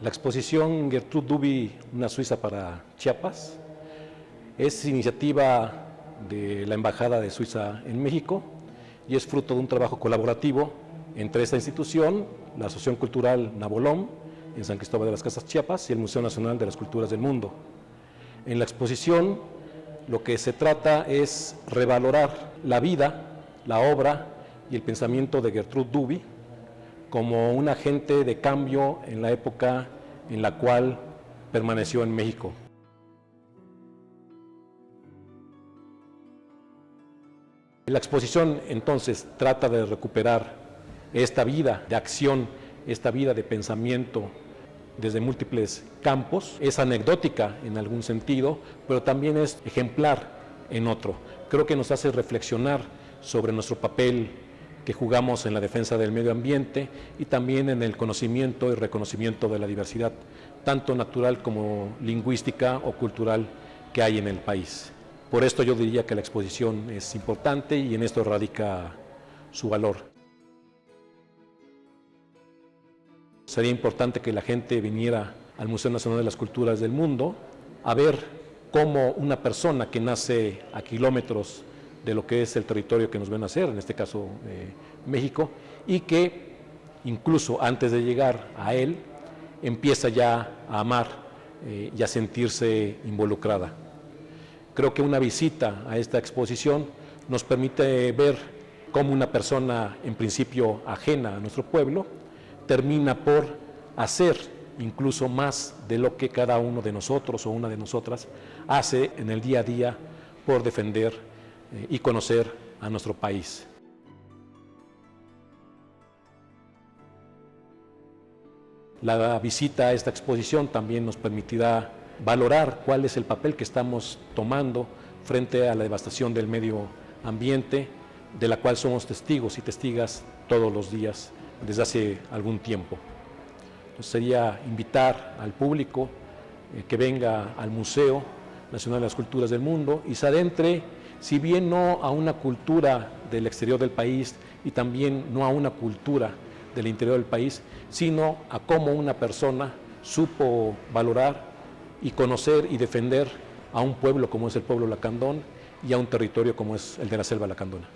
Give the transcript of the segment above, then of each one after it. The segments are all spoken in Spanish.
La exposición Gertrude Duby, una suiza para Chiapas, es iniciativa de la Embajada de Suiza en México y es fruto de un trabajo colaborativo entre esta institución, la Asociación Cultural Nabolón, en San Cristóbal de las Casas Chiapas, y el Museo Nacional de las Culturas del Mundo. En la exposición lo que se trata es revalorar la vida, la obra y el pensamiento de Gertrude Duby como un agente de cambio en la época en la cual permaneció en México. La exposición entonces trata de recuperar esta vida de acción, esta vida de pensamiento desde múltiples campos. Es anecdótica en algún sentido, pero también es ejemplar en otro. Creo que nos hace reflexionar sobre nuestro papel que jugamos en la defensa del medio ambiente y también en el conocimiento y reconocimiento de la diversidad, tanto natural como lingüística o cultural que hay en el país. Por esto yo diría que la exposición es importante y en esto radica su valor. Sería importante que la gente viniera al Museo Nacional de las Culturas del Mundo a ver cómo una persona que nace a kilómetros de lo que es el territorio que nos ven a hacer, en este caso eh, México, y que incluso antes de llegar a él empieza ya a amar eh, y a sentirse involucrada. Creo que una visita a esta exposición nos permite ver cómo una persona en principio ajena a nuestro pueblo termina por hacer incluso más de lo que cada uno de nosotros o una de nosotras hace en el día a día por defender y conocer a nuestro país. La visita a esta exposición también nos permitirá valorar cuál es el papel que estamos tomando frente a la devastación del medio ambiente, de la cual somos testigos y testigas todos los días desde hace algún tiempo. sería invitar al público eh, que venga al Museo Nacional de las Culturas del Mundo y se adentre, si bien no a una cultura del exterior del país y también no a una cultura del interior del país, sino a cómo una persona supo valorar y conocer y defender a un pueblo como es el pueblo lacandón y a un territorio como es el de la selva lacandona.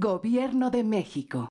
Gobierno de México.